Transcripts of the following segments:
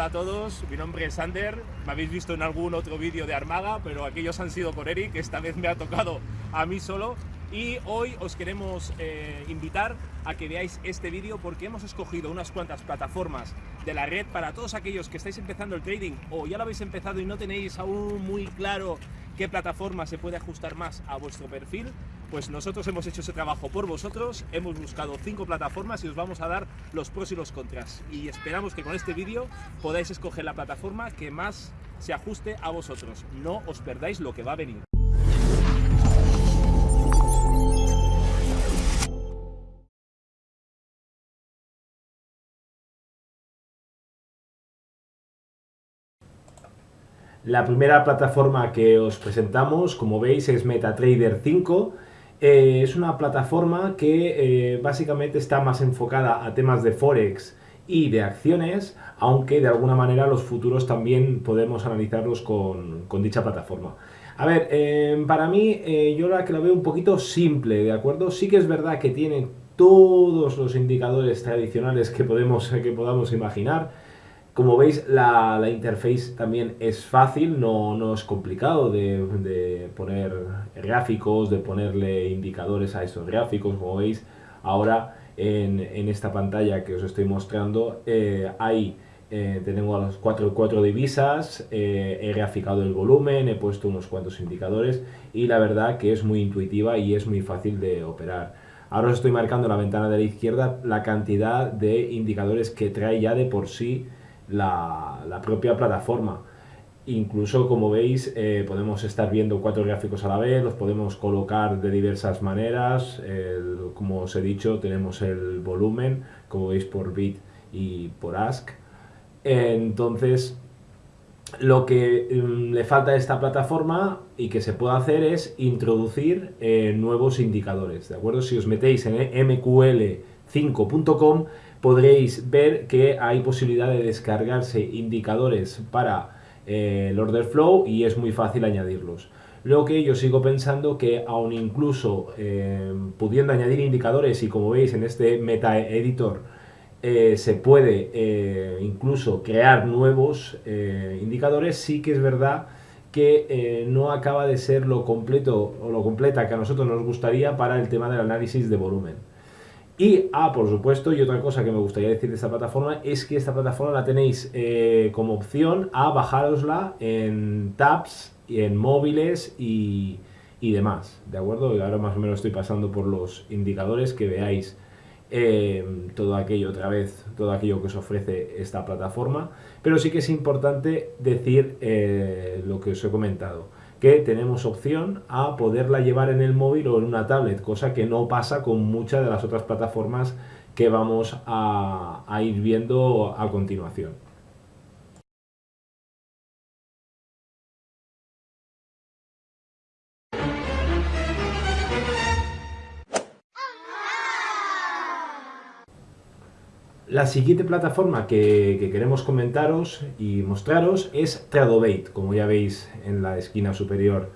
Hola a todos, mi nombre es Sander, me habéis visto en algún otro vídeo de Armaga, pero aquellos han sido por Eric, esta vez me ha tocado a mí solo. Y hoy os queremos eh, invitar a que veáis este vídeo porque hemos escogido unas cuantas plataformas de la red para todos aquellos que estáis empezando el trading o ya lo habéis empezado y no tenéis aún muy claro qué plataforma se puede ajustar más a vuestro perfil, pues nosotros hemos hecho ese trabajo por vosotros, hemos buscado cinco plataformas y os vamos a dar los pros y los contras. Y esperamos que con este vídeo podáis escoger la plataforma que más se ajuste a vosotros. No os perdáis lo que va a venir. La primera plataforma que os presentamos, como veis, es MetaTrader 5. Eh, es una plataforma que eh, básicamente está más enfocada a temas de Forex y de acciones, aunque de alguna manera los futuros también podemos analizarlos con, dicha plataforma. A ver, eh, para mí yo la que la veo un poquito simple, ¿de acuerdo? Sí que es verdad que tiene todos los indicadores tradicionales que, podemos, que podamos imaginar, como veis, la, la interface también es fácil, no, no es complicado de, poner gráficos, de ponerle indicadores a esos gráficos. Como veis, ahora en, en esta pantalla que os estoy mostrando, eh, ahí eh, tenemos las cuatro, cuatro divisas, eh, he graficado el volumen, he puesto unos cuantos indicadores y la verdad que es muy intuitiva y es muy fácil de operar. Ahora os estoy marcando en la ventana de la izquierda la cantidad de indicadores que trae ya de por sí la, propia plataforma. Incluso, como veis, eh, podemos estar viendo cuatro gráficos a la vez, los podemos colocar de diversas maneras. como os he dicho, tenemos el volumen, como veis, por bit y por ask. Entonces, lo que mm, le falta a esta plataforma y que se puede hacer es introducir eh, nuevos indicadores, ¿de acuerdo? Si os metéis en mql5.com podréis ver que hay posibilidad de descargarse indicadores para eh, el order flow y es muy fácil añadirlos. Lo que yo sigo pensando que aun incluso eh, pudiendo añadir indicadores y como veis en este meta editor eh, se puede incluso crear nuevos indicadores, sí que es verdad que no acaba de ser lo completo o lo completa que a nosotros nos gustaría para el tema del análisis de volumen. Y, ah, por supuesto, y otra cosa que me gustaría decir de esta plataforma es que esta plataforma la tenéis eh, como opción a bajárosla en tabs, en móviles y, demás, ¿de acuerdo? Y ahora más o menos estoy pasando por los indicadores que veáis eh, todo aquello otra vez, todo aquello que os ofrece esta plataforma, pero sí que es importante decir eh, lo que os he comentado que tenemos opción a poderla llevar en el móvil o en una tablet, cosa que no pasa con muchas de las otras plataformas que vamos a, ir viendo a continuación. La siguiente plataforma que, queremos comentaros y mostraros es Tradobate, como ya veis en la esquina superior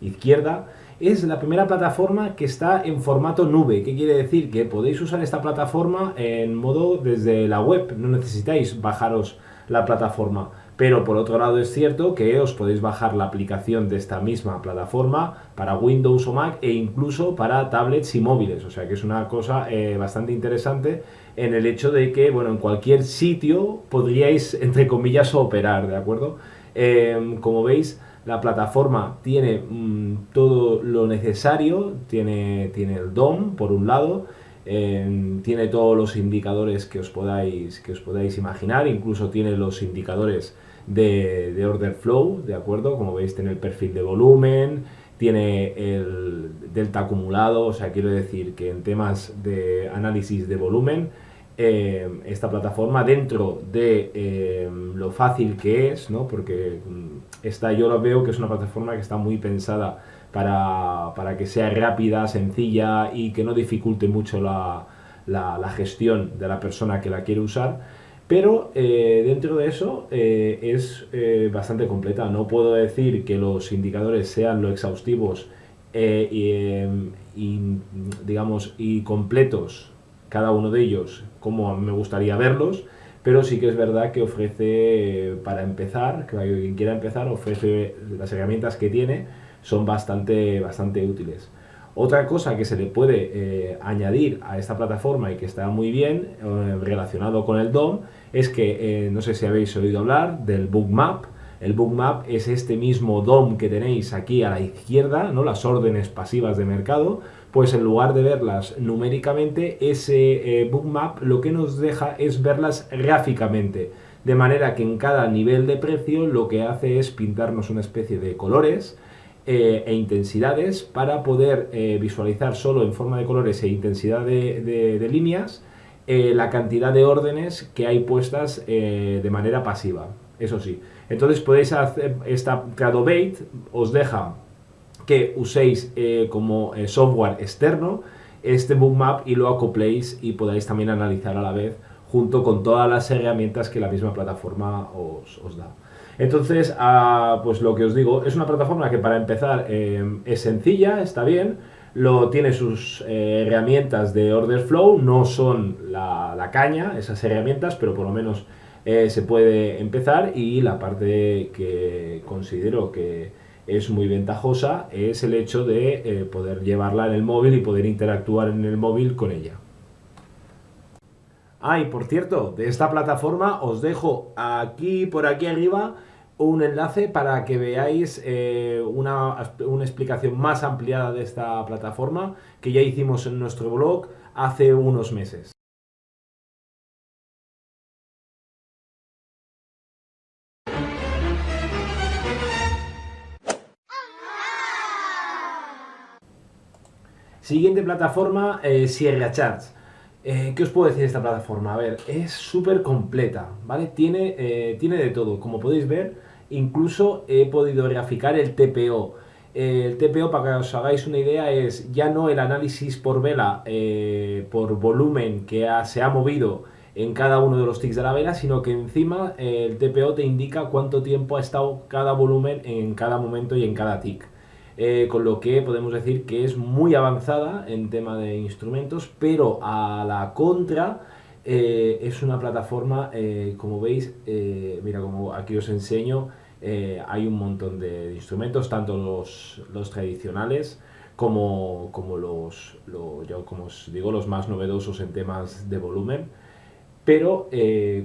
izquierda. Es la primera plataforma que está en formato nube. ¿Qué quiere decir? Que podéis usar esta plataforma en modo desde la web, no necesitáis bajaros la plataforma. Pero por otro lado es cierto que os podéis bajar la aplicación de esta misma plataforma para Windows o Mac e incluso para tablets y móviles. O sea que es una cosa eh, bastante interesante en el hecho de que, bueno, en cualquier sitio podríais, entre comillas, operar, ¿de acuerdo? Em, como veis, la plataforma tiene mm, todo lo necesario, tiene, tiene el DOM, por un lado, em, tiene todos los indicadores que os, podáis, que os podáis imaginar, incluso tiene los indicadores de, de order flow, ¿de acuerdo? Como veis, tiene el perfil de volumen, tiene el delta acumulado, o sea, quiero decir que en temas de análisis de volumen, eh, esta plataforma dentro de eh, lo fácil que es, ¿no? porque mm, esta yo lo veo que es una plataforma que está muy pensada para, que sea rápida, sencilla y que no dificulte mucho la, la, gestión de la persona que la quiere usar, pero eh, dentro de eso es bastante completa. No puedo decir que los indicadores sean lo exhaustivos y, digamos, y completos cada uno de ellos como me gustaría verlos, pero sí que es verdad que ofrece, para empezar, que quien quiera empezar, ofrece las herramientas que tiene, son bastante, bastante útiles. Otra cosa que se le puede eh, añadir a esta plataforma y que está muy bien eh, relacionado con el DOM es que, eh, no sé si habéis oído hablar del Bookmap. El Bookmap es este mismo DOM que tenéis aquí a la izquierda, ¿no? las órdenes pasivas de mercado, pues en lugar de verlas numéricamente, ese Bookmap lo que nos deja es verlas gráficamente. De manera que en cada nivel de precio lo que hace es pintarnos una especie de colores, eh, e intensidades para poder eh, visualizar solo en forma de colores e intensidad de, líneas eh, la cantidad de órdenes que hay puestas de manera pasiva, eso sí. Entonces podéis hacer esta Tradobate, os deja que uséis como software externo este bookmap y lo acopléis y podáis también analizar a la vez junto con todas las herramientas que la misma plataforma os da. Entonces, ah, pues lo que os digo, es una plataforma que para empezar eh, es sencilla, está bien, lo, tiene sus eh, herramientas de order flow, no son la, caña, esas herramientas, pero por lo menos eh, se puede empezar y la parte que considero que es muy ventajosa es el hecho de poder llevarla en el móvil y poder interactuar en el móvil con ella. Ah, y por cierto, de esta plataforma os dejo aquí, por aquí arriba, un enlace para que veáis eh, una, una, explicación más ampliada de esta plataforma que ya hicimos en nuestro blog hace unos meses. Siguiente plataforma, eh, Sierra Chats. Eh, ¿Qué os puedo decir de esta plataforma? A ver, es súper completa, ¿vale? Tiene, eh, tiene de todo. Como podéis ver, incluso he podido graficar el TPO. el TPO, para que os hagáis una idea, es ya no el análisis por vela, eh, por volumen que se ha movido en cada uno de los ticks de la vela, sino que encima el TPO te indica cuánto tiempo ha estado cada volumen en cada momento y en cada tick. Eh, con lo que podemos decir que es muy avanzada en tema de instrumentos, pero a la contra eh, es una plataforma, eh, como veis, mira, como aquí os enseño, hay un montón de, instrumentos, tanto los, los tradicionales como, como los, yo, como os digo, los más novedosos en temas de volumen. Pero,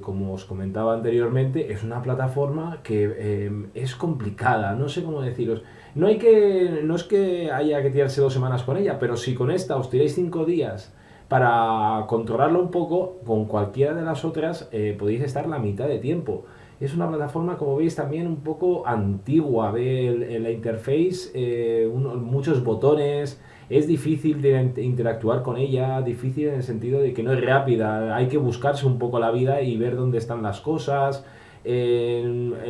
como os comentaba anteriormente, es una plataforma que es complicada, no sé cómo deciros. No, hay que, no es que haya que tirarse dos semanas con ella, pero si con esta os tiráis cinco días para controlarlo un poco, con cualquiera de las otras eh, podéis estar la mitad de tiempo. Es una plataforma, como veis, también un poco antigua. Ve la interface, eh, muchos botones, es difícil interactuar con ella, difícil en el sentido de que no es rápida. Hay que buscarse un poco la vida y ver dónde están las cosas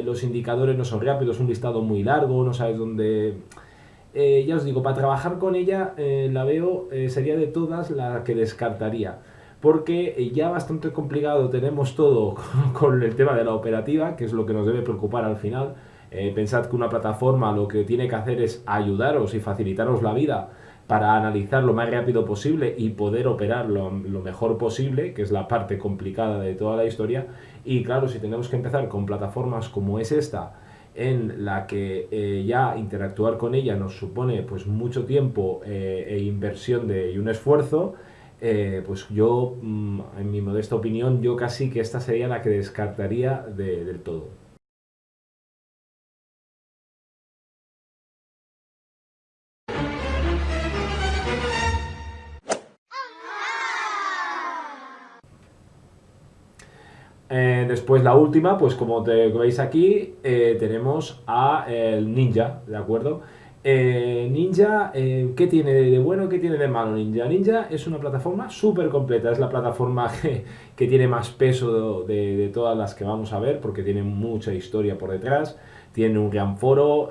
los indicadores no son rápidos, un listado muy largo, no sabes dónde... Eh, ya os digo, para trabajar con ella eh, la veo, eh, sería de todas la que descartaría. Porque ya bastante complicado tenemos todo con el tema de la operativa, que es lo que nos debe preocupar al final. pensad que una plataforma lo que tiene que hacer es ayudaros y facilitaros la vida para analizar lo más rápido posible y poder operar lo, mejor posible, que es la parte complicada de toda la historia. Y claro, si tenemos que empezar con plataformas como es esta, en la que eh, ya interactuar con ella nos supone pues mucho tiempo eh, e inversión de, y un esfuerzo, eh, pues yo, mm, en mi modesta opinión, yo casi que esta sería la que descartaría del todo. Eh, después la última, pues como veis aquí, eh, tenemos a el Ninja, ¿de acuerdo? Eh, Ninja, ¿qué tiene de bueno, qué tiene de malo Ninja? Ninja es una plataforma súper completa, es la plataforma que, tiene más peso de, de, todas las que vamos a ver, porque tiene mucha historia por detrás, tiene un gran foro,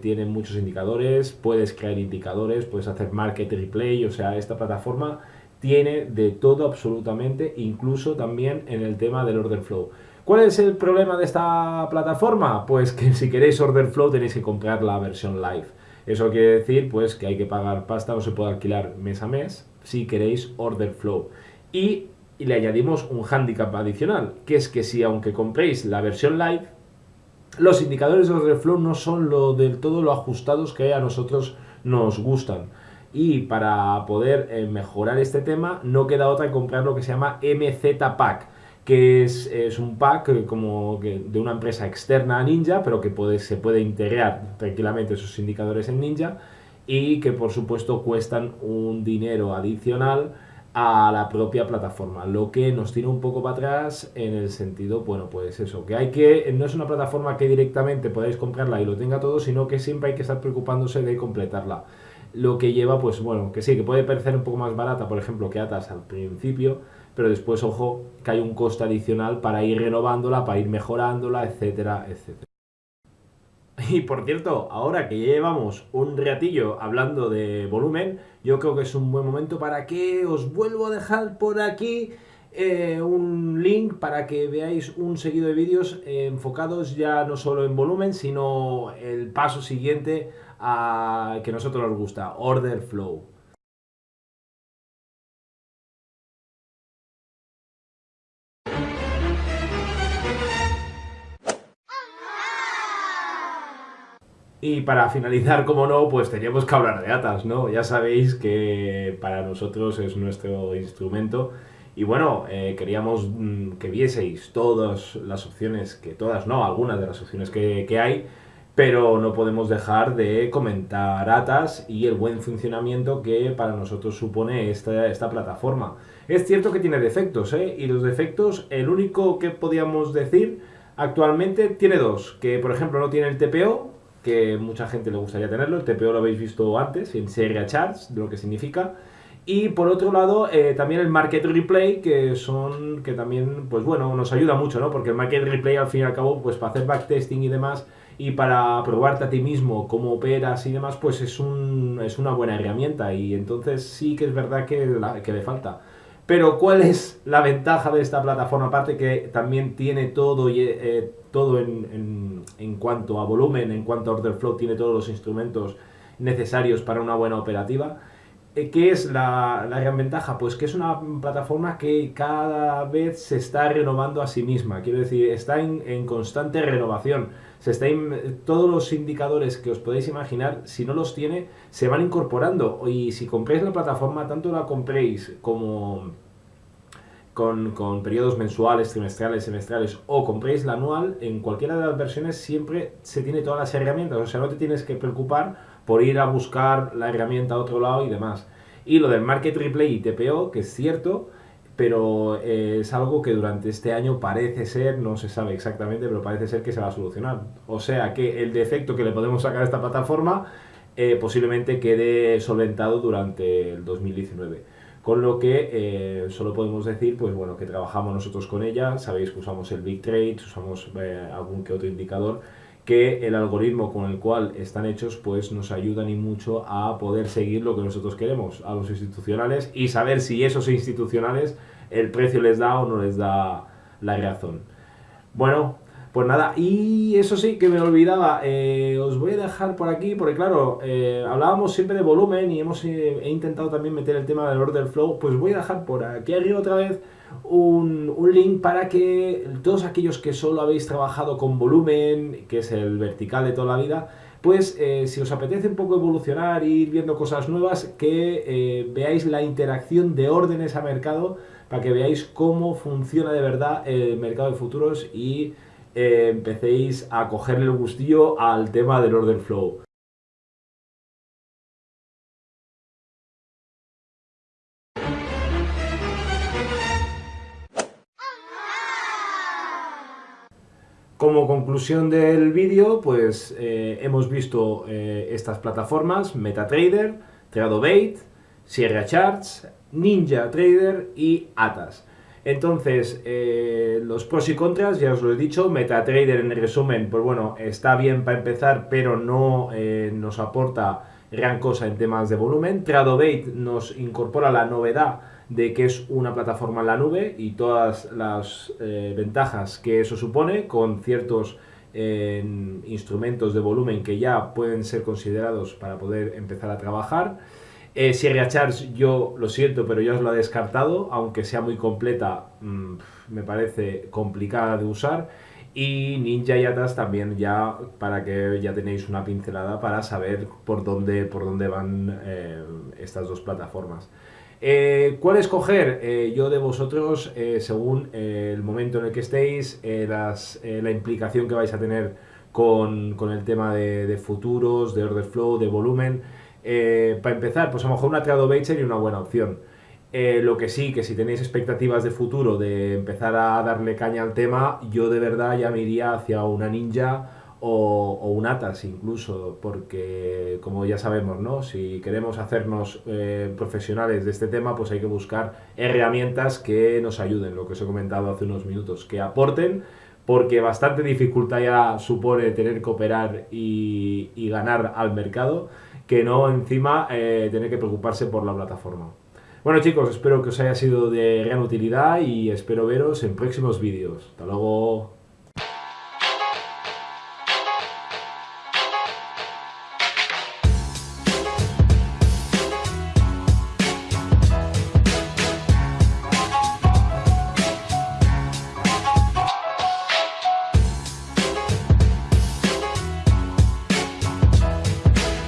tiene muchos indicadores, puedes crear indicadores, puedes hacer market replay, o sea, esta plataforma tiene de todo absolutamente, incluso también en el tema del order flow. ¿Cuál es el problema de esta plataforma? Pues que si queréis order flow tenéis que comprar la versión live. Eso quiere decir pues que hay que pagar pasta, no se puede alquilar mes a mes si queréis order flow. Y y le añadimos un handicap adicional, que es que si aunque compréis la versión live, los indicadores de order flow no son lo del todo lo ajustados que a nosotros nos gustan. Y para poder eh, mejorar este tema, no queda otra que comprar lo que se llama MZ Pack, que es, un pack eh, como de una empresa externa a Ninja, pero que puede, se puede integrar tranquilamente esos indicadores en Ninja y que por supuesto cuestan un dinero adicional a la propia plataforma, lo que nos tira un poco para atrás en el sentido, bueno, pues eso, que hay que, no es una plataforma que directamente podáis comprarla y lo tenga todo, sino que siempre hay que estar preocupándose de completarla. Lo que lleva, pues bueno, que sí, que puede parecer un poco más barata, por ejemplo, que Atas al principio, pero después, ojo, que hay un coste adicional para ir renovándola, para ir mejorándola, etcétera, etcétera. Y por cierto, ahora que llevamos un ratillo hablando de volumen, yo creo que es un buen momento para que os vuelvo a dejar por aquí eh, un link para que veáis un seguido de vídeos enfocados ya no solo en volumen, sino el paso siguiente que a nosotros nos gusta, Order Flow. Y para finalizar, como no, pues teníamos que hablar de Atas, ¿no? Ya sabéis que para nosotros es nuestro instrumento. Y bueno, eh, queríamos mm, que vieseis todas las opciones, que todas no, algunas de las opciones que, que hay, pero no podemos dejar de comentar Atas y el buen funcionamiento que para nosotros supone esta, esta plataforma. Es cierto que tiene defectos, ¿eh? Y los defectos, el único que podíamos decir actualmente tiene dos, que por ejemplo no tiene el TPO, que mucha gente le gustaría tenerlo, el TPO lo habéis visto antes, en Seria Charts, de lo que significa. Y por otro lado, eh, también el Market Replay, que son, que también, pues bueno, nos ayuda mucho, ¿no? Porque el Market Replay, al fin y al cabo, pues para hacer backtesting y demás, y para probarte a ti mismo cómo operas y demás, pues es, un, es una buena herramienta. Y entonces sí que es verdad que, que le falta. Pero ¿cuál es la ventaja de esta plataforma? Aparte que también tiene todo, eh, todo en, en, cuanto a volumen, en cuanto a order flow, tiene todos los instrumentos necesarios para una buena operativa. Eh, ¿Qué es la, la, gran ventaja? Pues que es una plataforma que cada vez se está renovando a sí misma. Quiero decir, está en, en constante renovación. Se está todos los indicadores que os podéis imaginar, si no los tiene, se van incorporando. Y si compréis la plataforma, tanto la compréis como con, con, periodos mensuales, trimestrales, semestrales o compréis la anual, en cualquiera de las versiones siempre se tiene todas las herramientas, o sea, no te tienes que preocupar por ir a buscar la herramienta a otro lado y demás. Y lo del Market Replay y TPO, que es cierto, pero eh, es algo que durante este año parece ser, no se sabe exactamente, pero parece ser que se va a solucionar. O sea que el defecto que le podemos sacar a esta plataforma eh, posiblemente quede solventado durante el 2019. Con lo que eh, solo podemos decir, pues bueno, que trabajamos nosotros con ella, sabéis que usamos el Big Trade, usamos algún que otro indicador, que el algoritmo con el cual están hechos pues nos ayudan y mucho a poder seguir lo que nosotros queremos a los institucionales y saber si esos institucionales el precio les da o no les da la razón. Bueno, pues nada, y eso sí que me olvidaba, eh, os voy a dejar por aquí, porque claro, eh, hablábamos siempre de volumen y hemos eh, intentado también meter el tema del order flow, pues voy a dejar por aquí arriba otra vez un, un, link para que todos aquellos que solo habéis trabajado con volumen, que es el vertical de toda la vida, pues si os apetece un poco evolucionar, ir viendo cosas nuevas, que veáis la interacción de órdenes a mercado, para que veáis cómo funciona de verdad el mercado de futuros y eh, empecéis a cogerle el gustillo al tema del order flow. Como conclusión del vídeo, pues eh, hemos visto eh, estas plataformas, MetaTrader, TradoBait, Sierra Charts, Ninja Trader y Atas. Entonces, eh, los pros y contras, ya os lo he dicho, MetaTrader en resumen, pues bueno, está bien para empezar, pero no nos aporta gran cosa en temas de volumen. Tradobait nos incorpora la novedad de que es una plataforma en la nube y todas las eh, ventajas que eso supone con ciertos instrumentos de volumen que ya pueden ser considerados para poder empezar a trabajar. Eh, Sierra yo lo siento, pero yo os lo he descartado, aunque sea muy completa, mmm, me parece complicada de usar. Y Ninja y Atas también ya para que ya tenéis una pincelada para saber por dónde, por dónde van eh, estas dos plataformas. Eh, ¿Cuál escoger? Eh, yo de vosotros, eh, según el momento en el que estéis, las, la implicación que vais a tener con, el tema de, futuros, de order flow, de volumen. Para empezar, pues a lo mejor una Tradobait sería una buena opción. Lo que sí, que si tenéis expectativas de futuro de empezar a darle caña al tema, yo de verdad ya me iría hacia una ninja o, un Atas incluso, porque como ya sabemos, ¿no? Si queremos hacernos eh, profesionales de este tema, pues hay que buscar herramientas que nos ayuden, lo que os he comentado hace unos minutos, que aporten, porque bastante dificultad ya supone tener que operar y, y ganar al mercado, que no encima eh, tener que preocuparse por la plataforma. Bueno chicos, espero que os haya sido de gran utilidad y espero veros en próximos vídeos. Hasta luego.